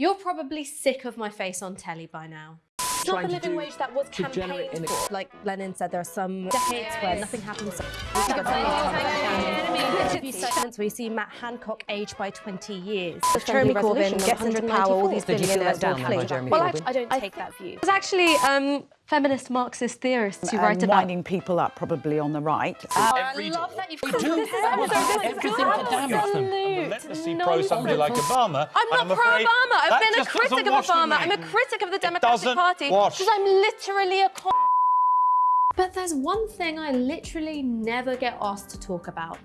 You're probably sick of my face on telly by now. It's not the living wage that was campaigned for. Like Lenin said, there are some decades where nothing happens. Interview segments where see Matt Hancock aged by 20 years. Jeremy Corbyn gets into power, all these billionaires will flee. Well, I, I don't take that view. There's actually um, feminist Marxist theorists who and write about... winding people up, probably on the right. Oh, I love that you've do. This is Everything to damage them. relentlessly pro somebody like Obama. I'm not pro Obama. I've been a critic of Obama. I'm a critic of the Democratic Party because I'm literally a con. But there's one thing I literally never get asked to talk about,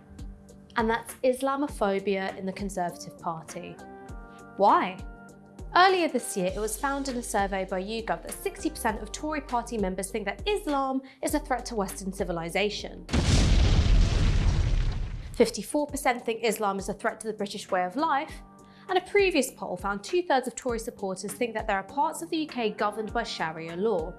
and that's Islamophobia in the Conservative Party. Why? Earlier this year, it was found in a survey by YouGov that 60% of Tory party members think that Islam is a threat to Western civilization. 54% think Islam is a threat to the British way of life, and a previous poll found two-thirds of Tory supporters think that there are parts of the UK governed by Sharia law.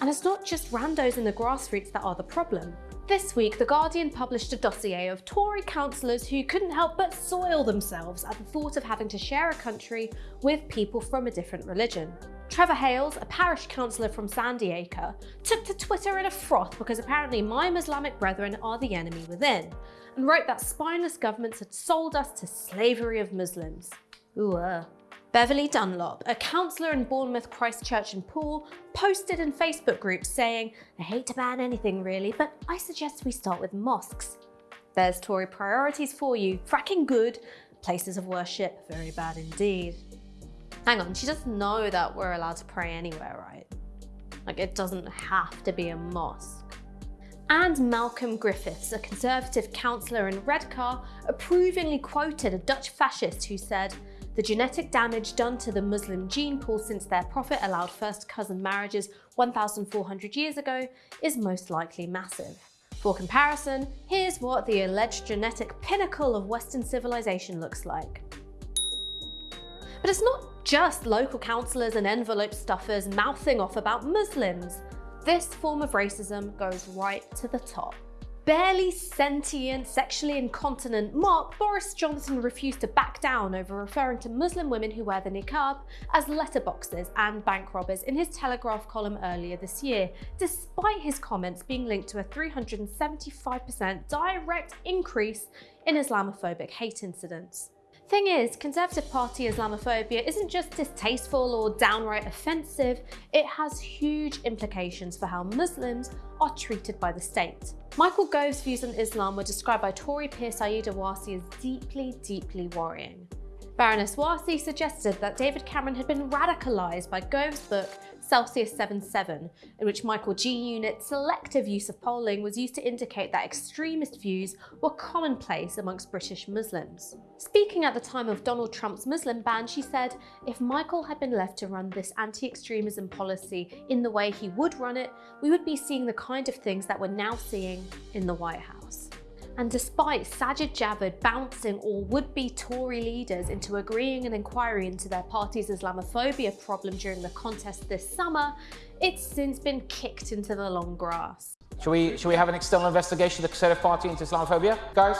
And it's not just randos in the grassroots that are the problem. This week, The Guardian published a dossier of Tory councillors who couldn't help but soil themselves at the thought of having to share a country with people from a different religion. Trevor Hales, a parish councillor from Sandiacre, took to Twitter in a froth because apparently my Islamic brethren are the enemy within, and wrote that spineless governments had sold us to slavery of Muslims. Ooh, uh. Beverly Dunlop, a councillor in Bournemouth, Christchurch and Poole, posted in Facebook groups saying, I hate to ban anything really, but I suggest we start with mosques. There's Tory priorities for you. Fracking good, places of worship very bad indeed. Hang on, she doesn't know that we're allowed to pray anywhere, right? Like it doesn't have to be a mosque. And Malcolm Griffiths, a Conservative councillor in Redcar, approvingly quoted a Dutch fascist who said, the genetic damage done to the Muslim gene pool since their prophet allowed first cousin marriages 1,400 years ago is most likely massive. For comparison, here's what the alleged genetic pinnacle of Western civilization looks like. But it's not just local councillors and envelope stuffers mouthing off about Muslims. This form of racism goes right to the top. Barely sentient, sexually incontinent Mark Boris Johnson refused to back down over referring to Muslim women who wear the niqab as letterboxes and bank robbers in his Telegraph column earlier this year, despite his comments being linked to a 375% direct increase in Islamophobic hate incidents. Thing is, Conservative Party Islamophobia isn't just distasteful or downright offensive, it has huge implications for how Muslims are treated by the state. Michael Gove's views on Islam were described by Tory peer Sayeeda Warsi as deeply, deeply worrying. Baroness Warsi suggested that David Cameron had been radicalised by Gove's book Celsius 77, in which Michael G. Unit's selective use of polling was used to indicate that extremist views were commonplace amongst British Muslims. Speaking at the time of Donald Trump's Muslim ban, she said, if Michael had been left to run this anti-extremism policy in the way he would run it, we would be seeing the kind of things that we're now seeing in the White House. And despite Sajid Javid bouncing all would-be Tory leaders into agreeing an inquiry into their party's Islamophobia problem during the contest this summer, it's since been kicked into the long grass. Should we, should we have an external investigation of the Conservative Party into Islamophobia, guys?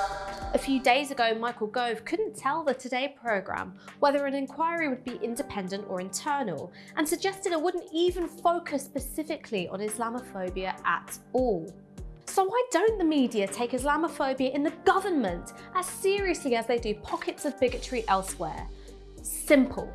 A few days ago, Michael Gove couldn't tell the Today programme whether an inquiry would be independent or internal, and suggested it wouldn't even focus specifically on Islamophobia at all. So why don't the media take Islamophobia in the government as seriously as they do pockets of bigotry elsewhere? Simple,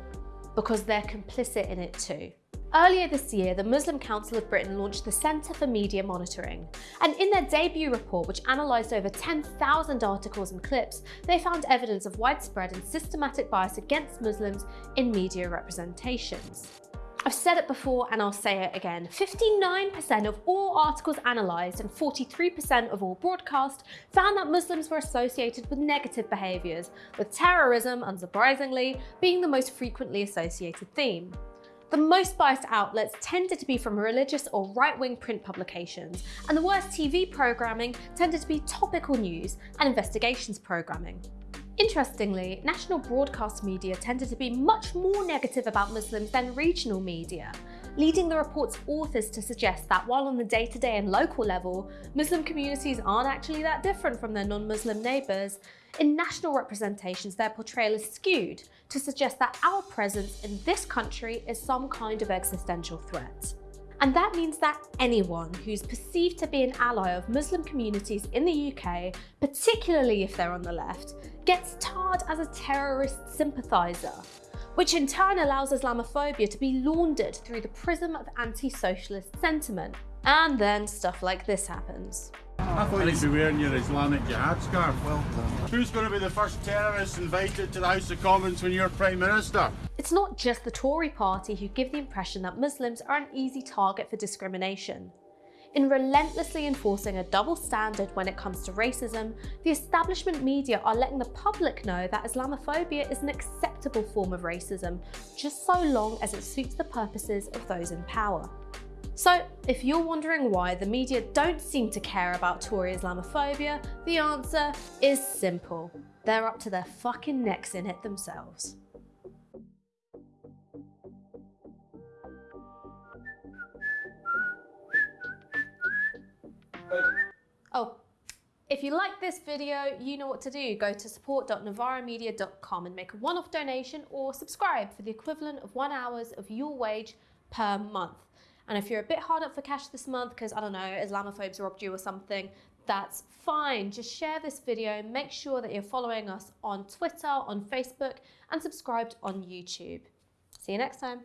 because they're complicit in it too. Earlier this year, the Muslim Council of Britain launched the Centre for Media Monitoring. And in their debut report, which analysed over 10,000 articles and clips, they found evidence of widespread and systematic bias against Muslims in media representations. I've said it before and I'll say it again. 59% of all articles analysed and 43% of all broadcast found that Muslims were associated with negative behaviours, with terrorism, unsurprisingly, being the most frequently associated theme. The most biased outlets tended to be from religious or right-wing print publications, and the worst TV programming tended to be topical news and investigations programming. Interestingly, national broadcast media tended to be much more negative about Muslims than regional media, leading the report's authors to suggest that while on the day-to-day -day and local level, Muslim communities aren't actually that different from their non-Muslim neighbours, in national representations their portrayal is skewed to suggest that our presence in this country is some kind of existential threat. And that means that anyone who's perceived to be an ally of Muslim communities in the UK, particularly if they're on the left, gets tarred as a terrorist sympathiser, which in turn allows Islamophobia to be laundered through the prism of anti-socialist sentiment. And then stuff like this happens. I thought you'd be wearing your Islamic Jihad scarf. Well done. Who's going to be the first terrorist invited to the House of Commons when you're Prime Minister? It's not just the Tory party who give the impression that Muslims are an easy target for discrimination. In relentlessly enforcing a double standard when it comes to racism, the establishment media are letting the public know that Islamophobia is an acceptable form of racism, just so long as it suits the purposes of those in power. So, if you're wondering why the media don't seem to care about Tory Islamophobia, the answer is simple. They're up to their fucking necks in it themselves. Oh, if you like this video, you know what to do. Go to support.novaramedia.com and make a one-off donation or subscribe for the equivalent of one hours of your wage per month. And if you're a bit hard up for cash this month because, I don't know, Islamophobes robbed you or something, that's fine. Just share this video, make sure that you're following us on Twitter, on Facebook, and subscribed on YouTube. See you next time.